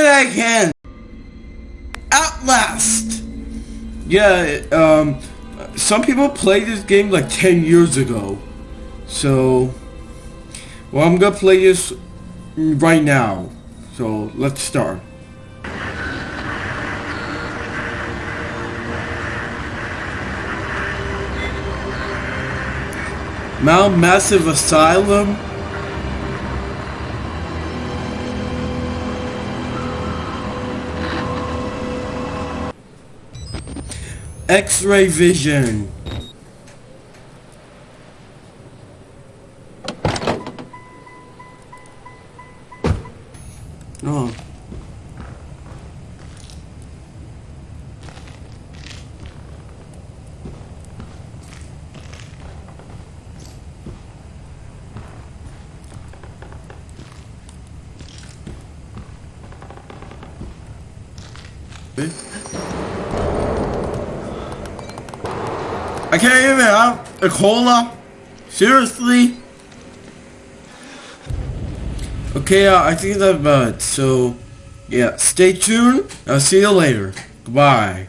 can. At last. Yeah, um, some people played this game like 10 years ago. So, well, I'm gonna play this right now. So, let's start. Mount Massive Asylum. X-ray vision. Oh. Eh? I can't even have a cola. Seriously? Okay, uh, I think that's about it. So, yeah, stay tuned. I'll see you later. Goodbye.